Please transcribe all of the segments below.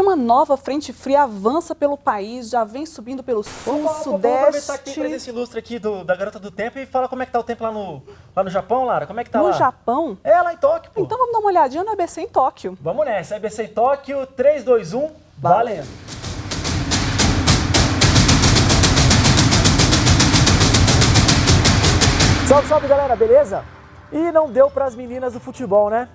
Uma nova frente fria avança pelo país, já vem subindo pelo sul, Vamos, sudeste. Vamos aproveitar que tem presença ilustre aqui do, da Garota do Tempo e fala como é que tá o tempo lá no, lá no Japão, Lara. Como é que tá no lá? Japão? É, lá em Tóquio, pô. Então vamos dar uma olhadinha no ABC em Tóquio. Vamos nessa. EBC em Tóquio, 3, 2, 1, valendo. Salve, salve galera, beleza? E não deu para as meninas do futebol, né?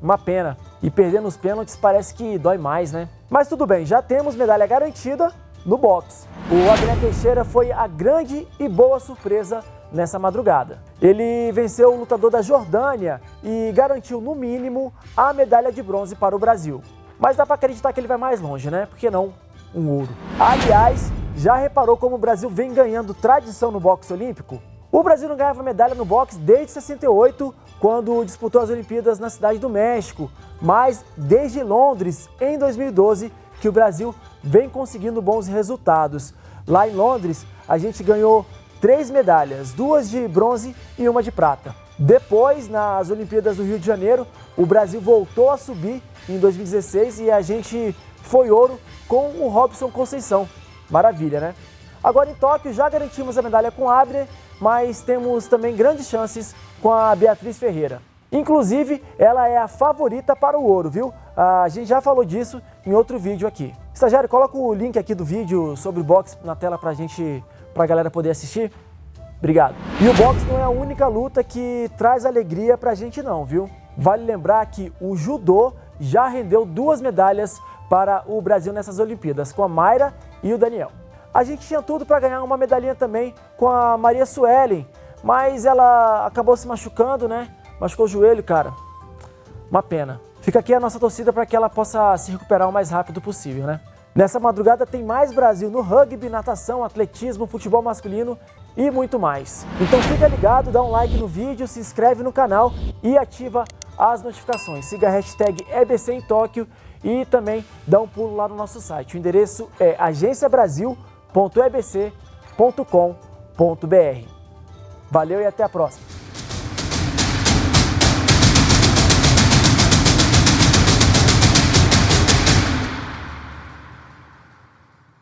Uma pena. E perder nos pênaltis parece que dói mais, né? Mas tudo bem, já temos medalha garantida no boxe. O Abner Teixeira foi a grande e boa surpresa nessa madrugada. Ele venceu o lutador da Jordânia e garantiu, no mínimo, a medalha de bronze para o Brasil. Mas dá para acreditar que ele vai mais longe, né? Por que não um ouro? Aliás, já reparou como o Brasil vem ganhando tradição no boxe olímpico? O Brasil não ganhava medalha no boxe desde 68, quando disputou as Olimpíadas na cidade do México, mas desde Londres, em 2012, que o Brasil vem conseguindo bons resultados. Lá em Londres, a gente ganhou três medalhas, duas de bronze e uma de prata. Depois, nas Olimpíadas do Rio de Janeiro, o Brasil voltou a subir em 2016 e a gente foi ouro com o Robson Conceição. Maravilha, né? Agora em Tóquio já garantimos a medalha com Abner, mas temos também grandes chances com a Beatriz Ferreira. Inclusive, ela é a favorita para o ouro, viu? A gente já falou disso em outro vídeo aqui. Estagiário, coloca o link aqui do vídeo sobre boxe na tela para a gente, para a galera poder assistir. Obrigado. E o boxe não é a única luta que traz alegria para a gente não, viu? Vale lembrar que o judô já rendeu duas medalhas para o Brasil nessas Olimpíadas, com a Mayra e o Daniel. A gente tinha tudo para ganhar uma medalhinha também com a Maria Suelen, mas ela acabou se machucando, né? Machucou o joelho, cara. Uma pena. Fica aqui a nossa torcida para que ela possa se recuperar o mais rápido possível, né? Nessa madrugada tem mais Brasil no rugby, natação, atletismo, futebol masculino e muito mais. Então fica ligado, dá um like no vídeo, se inscreve no canal e ativa as notificações. Siga a hashtag EBC em Tóquio e também dá um pulo lá no nosso site. O endereço é agenciabrasil.com www.ebc.com.br. Valeu e até a próxima!